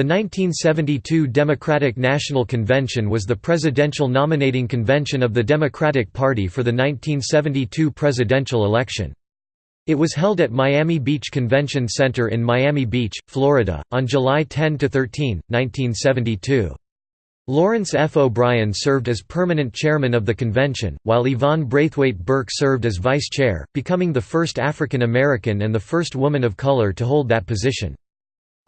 The 1972 Democratic National Convention was the presidential nominating convention of the Democratic Party for the 1972 presidential election. It was held at Miami Beach Convention Center in Miami Beach, Florida, on July 10–13, 1972. Lawrence F. O'Brien served as permanent chairman of the convention, while Yvonne Brathwaite Burke served as vice chair, becoming the first African American and the first woman of color to hold that position.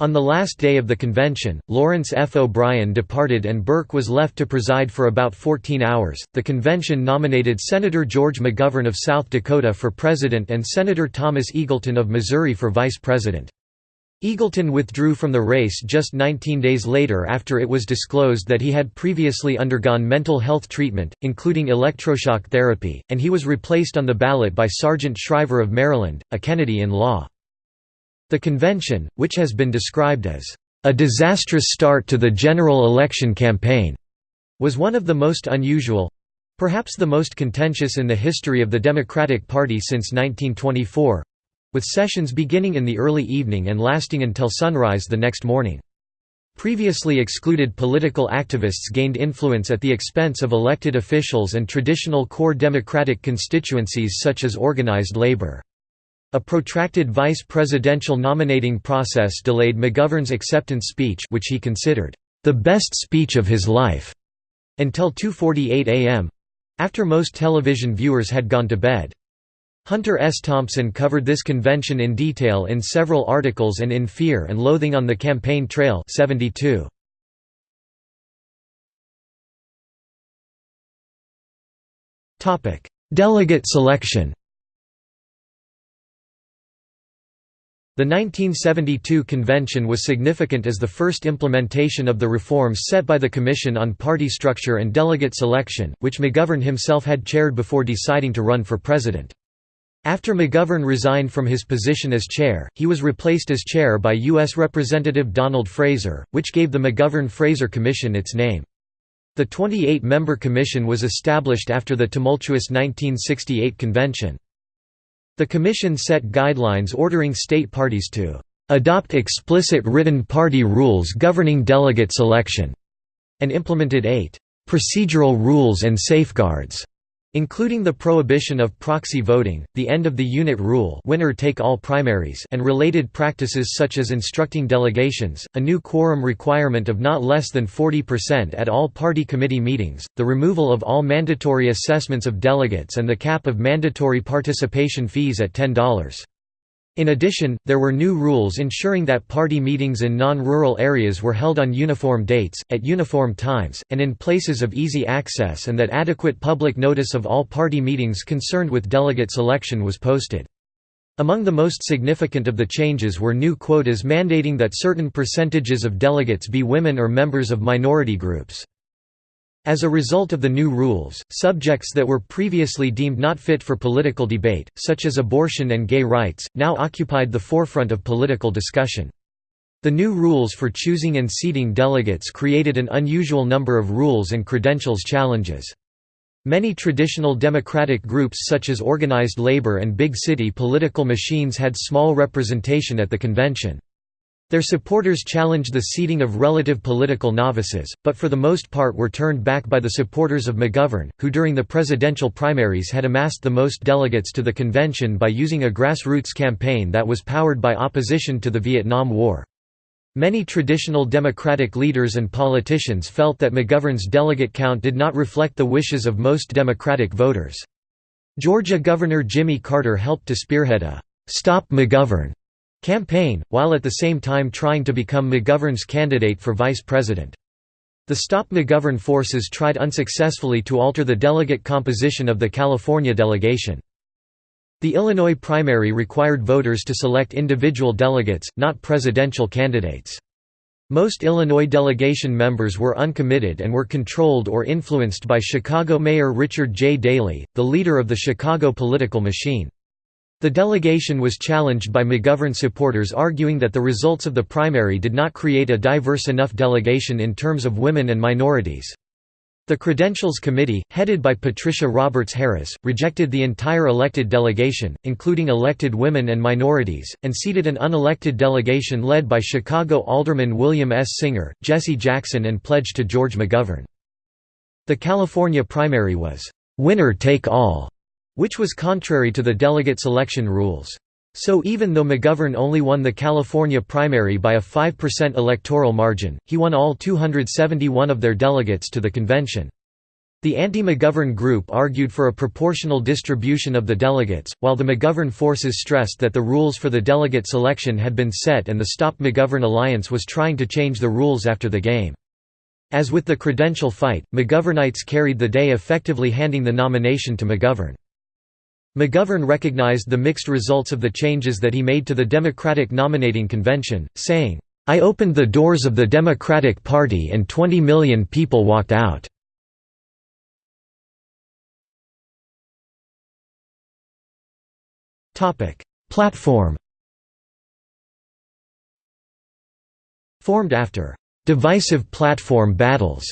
On the last day of the convention, Lawrence F. O'Brien departed and Burke was left to preside for about 14 hours. The convention nominated Senator George McGovern of South Dakota for president and Senator Thomas Eagleton of Missouri for vice president. Eagleton withdrew from the race just 19 days later after it was disclosed that he had previously undergone mental health treatment, including electroshock therapy, and he was replaced on the ballot by Sargent Shriver of Maryland, a Kennedy-in-law. The convention, which has been described as a disastrous start to the general election campaign, was one of the most unusual—perhaps the most contentious in the history of the Democratic Party since 1924—with sessions beginning in the early evening and lasting until sunrise the next morning. Previously excluded political activists gained influence at the expense of elected officials and traditional core Democratic constituencies such as organized labor. A protracted vice presidential nominating process delayed McGovern's acceptance speech which he considered, "...the best speech of his life", until 2.48 am—after most television viewers had gone to bed. Hunter S. Thompson covered this convention in detail in several articles and in Fear and Loathing on the Campaign Trail 72. Delegate selection The 1972 convention was significant as the first implementation of the reforms set by the Commission on Party Structure and Delegate Selection, which McGovern himself had chaired before deciding to run for president. After McGovern resigned from his position as chair, he was replaced as chair by U.S. Representative Donald Fraser, which gave the McGovern-Fraser Commission its name. The 28-member commission was established after the tumultuous 1968 convention. The Commission set guidelines ordering state parties to adopt explicit written party rules governing delegate selection, and implemented eight procedural rules and safeguards including the prohibition of proxy voting, the end of the unit rule winner-take-all primaries and related practices such as instructing delegations, a new quorum requirement of not less than 40% at all party committee meetings, the removal of all mandatory assessments of delegates and the cap of mandatory participation fees at $10. In addition, there were new rules ensuring that party meetings in non-rural areas were held on uniform dates, at uniform times, and in places of easy access and that adequate public notice of all party meetings concerned with delegate selection was posted. Among the most significant of the changes were new quotas mandating that certain percentages of delegates be women or members of minority groups. As a result of the new rules, subjects that were previously deemed not fit for political debate, such as abortion and gay rights, now occupied the forefront of political discussion. The new rules for choosing and seating delegates created an unusual number of rules and credentials challenges. Many traditional democratic groups such as organized labor and big city political machines had small representation at the convention. Their supporters challenged the seating of relative political novices, but for the most part were turned back by the supporters of McGovern, who during the presidential primaries had amassed the most delegates to the convention by using a grassroots campaign that was powered by opposition to the Vietnam War. Many traditional Democratic leaders and politicians felt that McGovern's delegate count did not reflect the wishes of most Democratic voters. Georgia Governor Jimmy Carter helped to spearhead a «Stop McGovern» campaign, while at the same time trying to become McGovern's candidate for vice president. The Stop McGovern forces tried unsuccessfully to alter the delegate composition of the California delegation. The Illinois primary required voters to select individual delegates, not presidential candidates. Most Illinois delegation members were uncommitted and were controlled or influenced by Chicago Mayor Richard J. Daley, the leader of the Chicago political machine. The delegation was challenged by McGovern supporters arguing that the results of the primary did not create a diverse enough delegation in terms of women and minorities. The Credentials Committee, headed by Patricia Roberts Harris, rejected the entire elected delegation, including elected women and minorities, and seated an unelected delegation led by Chicago Alderman William S. Singer, Jesse Jackson and pledged to George McGovern. The California primary was, "'winner take all'", which was contrary to the delegate selection rules. So even though McGovern only won the California primary by a 5% electoral margin, he won all 271 of their delegates to the convention. The anti-McGovern group argued for a proportional distribution of the delegates, while the McGovern forces stressed that the rules for the delegate selection had been set and the Stop McGovern Alliance was trying to change the rules after the game. As with the credential fight, McGovernites carried the day effectively handing the nomination to McGovern. McGovern recognized the mixed results of the changes that he made to the Democratic nominating convention, saying, "'I opened the doors of the Democratic Party and 20 million people walked out." Platform Formed after divisive platform battles.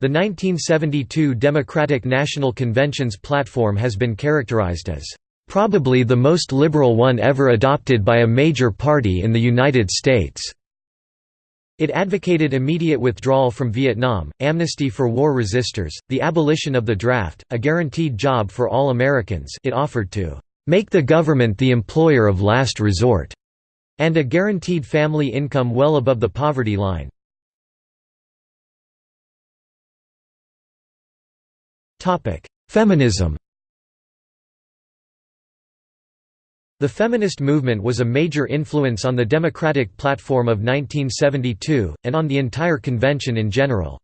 The 1972 Democratic National Convention's platform has been characterized as probably the most liberal one ever adopted by a major party in the United States. It advocated immediate withdrawal from Vietnam, amnesty for war resistors, the abolition of the draft, a guaranteed job for all Americans it offered to "...make the government the employer of last resort", and a guaranteed family income well above the poverty line. Feminism The feminist movement was a major influence on the Democratic platform of 1972, and on the entire convention in general.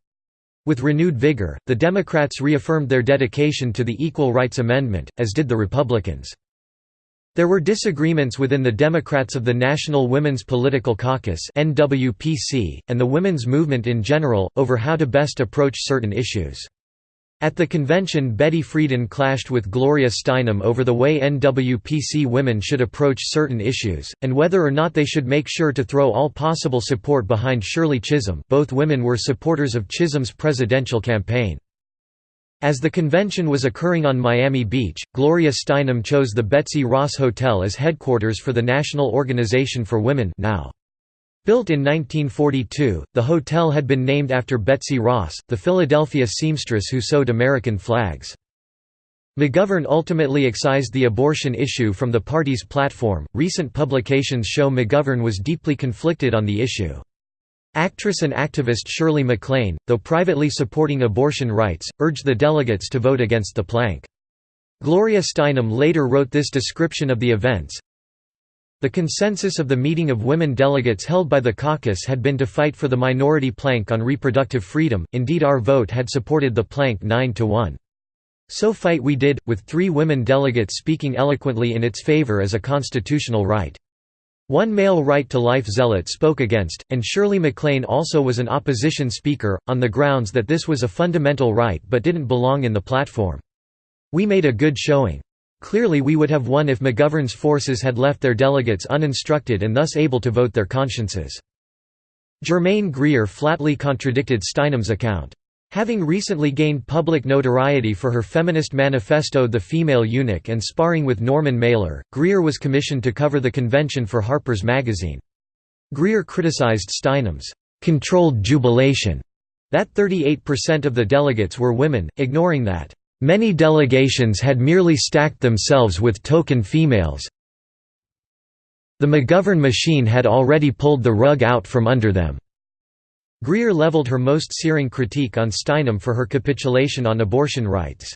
With renewed vigor, the Democrats reaffirmed their dedication to the Equal Rights Amendment, as did the Republicans. There were disagreements within the Democrats of the National Women's Political Caucus and the women's movement in general, over how to best approach certain issues. At the convention Betty Friedan clashed with Gloria Steinem over the way NWPC women should approach certain issues, and whether or not they should make sure to throw all possible support behind Shirley Chisholm both women were supporters of Chisholm's presidential campaign. As the convention was occurring on Miami Beach, Gloria Steinem chose the Betsy Ross Hotel as headquarters for the National Organization for Women now. Built in 1942, the hotel had been named after Betsy Ross, the Philadelphia seamstress who sewed American flags. McGovern ultimately excised the abortion issue from the party's platform. Recent publications show McGovern was deeply conflicted on the issue. Actress and activist Shirley MacLaine, though privately supporting abortion rights, urged the delegates to vote against the plank. Gloria Steinem later wrote this description of the events, the consensus of the meeting of women delegates held by the caucus had been to fight for the minority plank on reproductive freedom, indeed our vote had supported the plank 9 to 1. So fight we did, with three women delegates speaking eloquently in its favor as a constitutional right. One male right to life zealot spoke against, and Shirley MacLaine also was an opposition speaker, on the grounds that this was a fundamental right but didn't belong in the platform. We made a good showing. Clearly we would have won if McGovern's forces had left their delegates uninstructed and thus able to vote their consciences. Germaine Greer flatly contradicted Steinem's account. Having recently gained public notoriety for her feminist manifesto The Female Eunuch and sparring with Norman Mailer, Greer was commissioned to cover the convention for Harper's Magazine. Greer criticized Steinem's controlled jubilation, that 38% of the delegates were women, ignoring that Many delegations had merely stacked themselves with token females. The McGovern machine had already pulled the rug out from under them. Greer leveled her most searing critique on Steinem for her capitulation on abortion rights.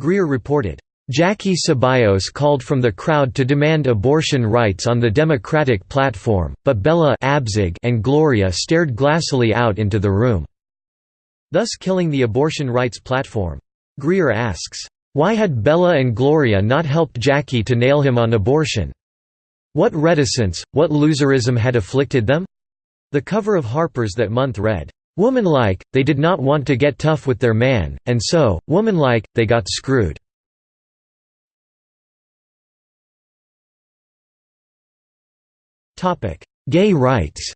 Greer reported, Jackie Ceballos called from the crowd to demand abortion rights on the Democratic platform, but Bella and Gloria stared glassily out into the room, thus killing the abortion rights platform. Greer asks, "...why had Bella and Gloria not helped Jackie to nail him on abortion? What reticence, what loserism had afflicted them?" The cover of Harper's that month read, "...womanlike, they did not want to get tough with their man, and so, womanlike, they got screwed." Gay rights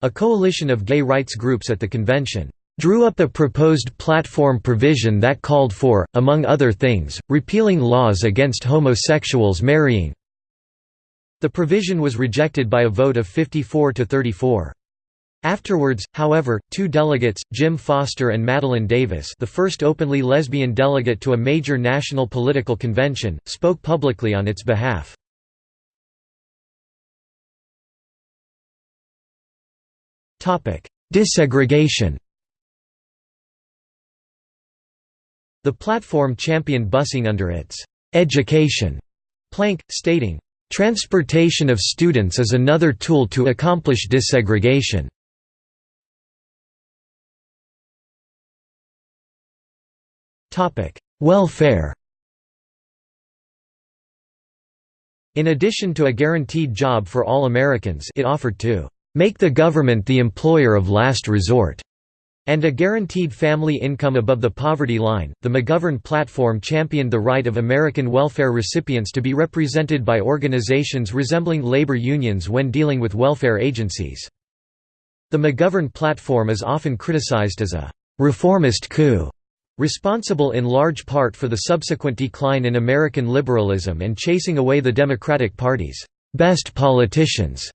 A coalition of gay rights groups at the convention drew up a proposed platform provision that called for, among other things, repealing laws against homosexuals marrying. The provision was rejected by a vote of 54 to 34. Afterwards, however, two delegates, Jim Foster and Madeline Davis the first openly lesbian delegate to a major national political convention, spoke publicly on its behalf. Desegregation The platform championed busing under its «education» plank, stating, "...transportation of students is another tool to accomplish desegregation." Welfare In addition to a guaranteed job for all Americans it offered to "...make the government the employer of last resort." And a guaranteed family income above the poverty line. The McGovern platform championed the right of American welfare recipients to be represented by organizations resembling labor unions when dealing with welfare agencies. The McGovern platform is often criticized as a reformist coup responsible in large part for the subsequent decline in American liberalism and chasing away the Democratic Party's best politicians.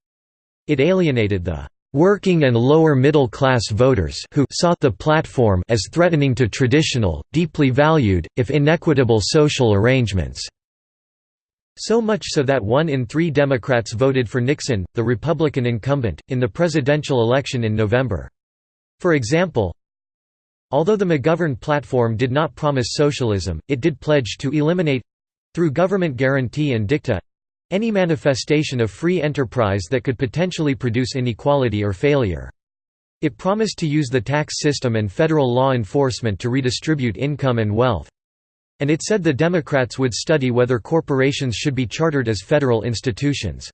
It alienated the working and lower middle class voters who saw the platform as threatening to traditional, deeply valued, if inequitable social arrangements. So much so that one in three Democrats voted for Nixon, the Republican incumbent, in the presidential election in November. For example, Although the McGovern platform did not promise socialism, it did pledge to eliminate—through government guarantee and dicta—any manifestation of free enterprise that could potentially produce inequality or failure. It promised to use the tax system and federal law enforcement to redistribute income and wealth. And it said the Democrats would study whether corporations should be chartered as federal institutions.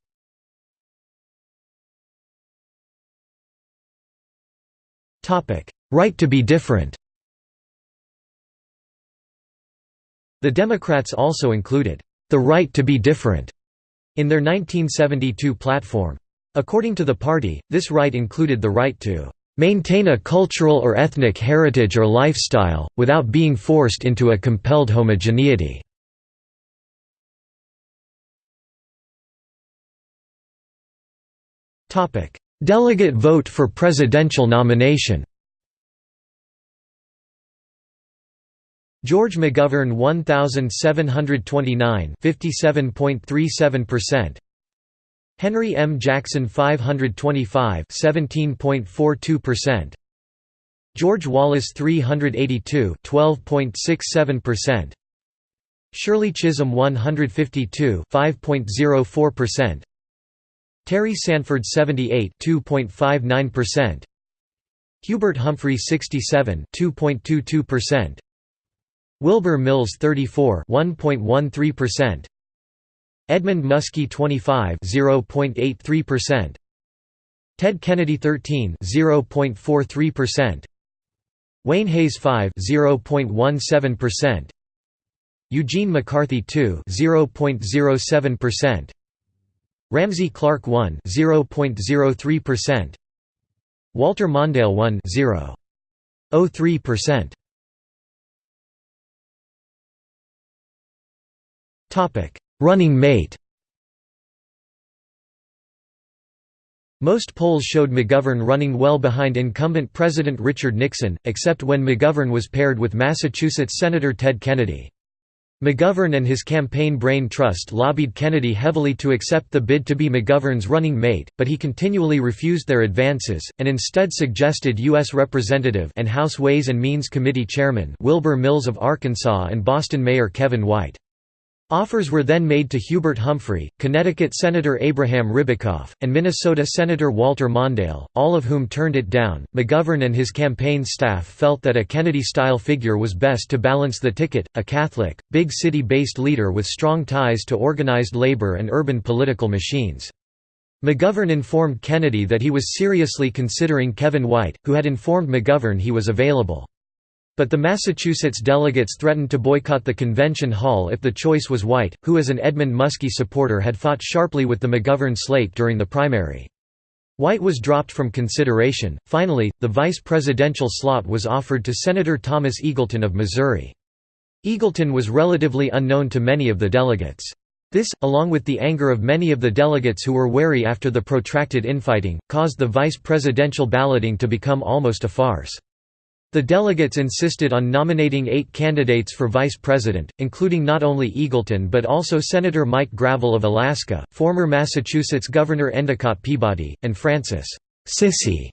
Right to be different The Democrats also included, "...the right to be different." In their 1972 platform. According to the party, this right included the right to maintain a cultural or ethnic heritage or lifestyle, without being forced into a compelled homogeneity." Delegate vote for presidential nomination George McGovern 1729 57.37% Henry M. Jackson 525 17.42% George Wallace 382 12.67% Shirley Chisholm 152 5.04% Terry Sanford 78 2.59% Hubert Humphrey 67 2.22% Wilbur Mills 34 1.13%. Edmund Muskie 25 0.83%. Ted Kennedy 13 0.43%. Wayne Hayes 5 0.17%. Eugene McCarthy 2 0.07%. Ramsey Clark 1 0.03%. Walter Mondale 1 0.03%. Running mate Most polls showed McGovern running well behind incumbent President Richard Nixon, except when McGovern was paired with Massachusetts Senator Ted Kennedy. McGovern and his campaign Brain Trust lobbied Kennedy heavily to accept the bid to be McGovern's running mate, but he continually refused their advances, and instead suggested U.S. Representative and House Ways and Means Committee Chairman Wilbur Mills of Arkansas and Boston Mayor Kevin White. Offers were then made to Hubert Humphrey, Connecticut Senator Abraham Ribicoff, and Minnesota Senator Walter Mondale, all of whom turned it down. McGovern and his campaign staff felt that a Kennedy style figure was best to balance the ticket, a Catholic, big city based leader with strong ties to organized labor and urban political machines. McGovern informed Kennedy that he was seriously considering Kevin White, who had informed McGovern he was available. But the Massachusetts delegates threatened to boycott the convention hall if the choice was White, who as an Edmund Muskie supporter had fought sharply with the McGovern slate during the primary. White was dropped from consideration. Finally, the vice presidential slot was offered to Senator Thomas Eagleton of Missouri. Eagleton was relatively unknown to many of the delegates. This, along with the anger of many of the delegates who were wary after the protracted infighting, caused the vice presidential balloting to become almost a farce. The delegates insisted on nominating eight candidates for vice president, including not only Eagleton but also Senator Mike Gravel of Alaska, former Massachusetts Governor Endicott Peabody, and Frances Sissy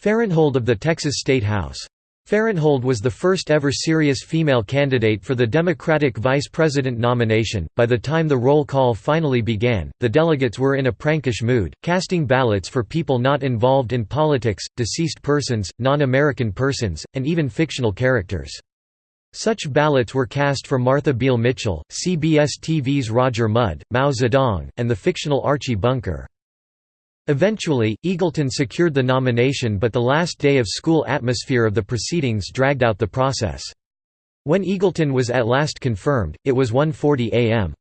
Farenthold of the Texas State House. Farenthold was the first ever serious female candidate for the Democratic vice president nomination. By the time the roll call finally began, the delegates were in a prankish mood, casting ballots for people not involved in politics, deceased persons, non American persons, and even fictional characters. Such ballots were cast for Martha Beale Mitchell, CBS TV's Roger Mudd, Mao Zedong, and the fictional Archie Bunker. Eventually, Eagleton secured the nomination but the last day of school atmosphere of the proceedings dragged out the process. When Eagleton was at last confirmed, it was 1.40 am.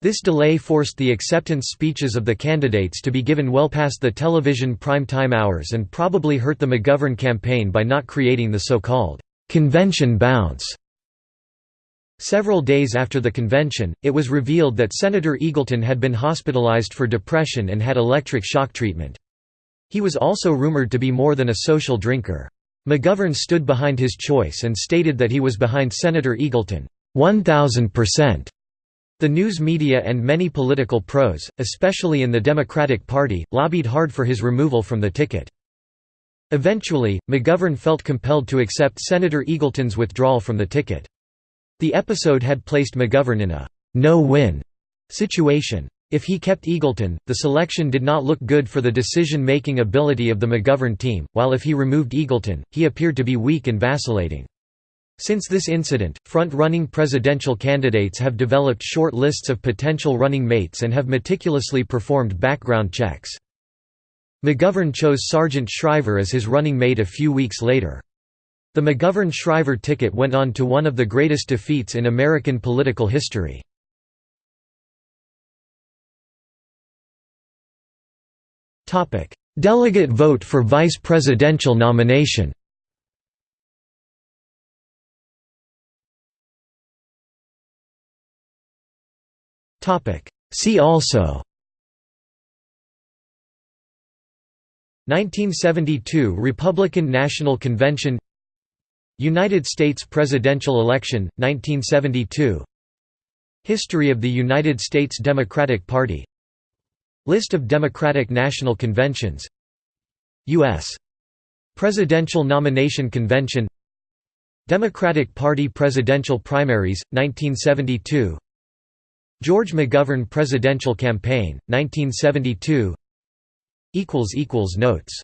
This delay forced the acceptance speeches of the candidates to be given well past the television prime time hours and probably hurt the McGovern campaign by not creating the so-called «convention bounce» Several days after the convention, it was revealed that Senator Eagleton had been hospitalized for depression and had electric shock treatment. He was also rumored to be more than a social drinker. McGovern stood behind his choice and stated that he was behind Senator Eagleton, 1,000%. The news media and many political pros, especially in the Democratic Party, lobbied hard for his removal from the ticket. Eventually, McGovern felt compelled to accept Senator Eagleton's withdrawal from the ticket. The episode had placed McGovern in a no-win situation. If he kept Eagleton, the selection did not look good for the decision-making ability of the McGovern team, while if he removed Eagleton, he appeared to be weak and vacillating. Since this incident, front-running presidential candidates have developed short lists of potential running mates and have meticulously performed background checks. McGovern chose Sargent Shriver as his running mate a few weeks later. The McGovern-Shriver ticket went on to one of the greatest defeats in American political history. Delegate vote for vice presidential nomination. See also. 1972 Republican National Convention United States presidential election, 1972 History of the United States Democratic Party. List of Democratic National Conventions. U.S. Presidential Nomination Convention. Democratic Party presidential primaries, 1972 George McGovern presidential campaign, 1972 Notes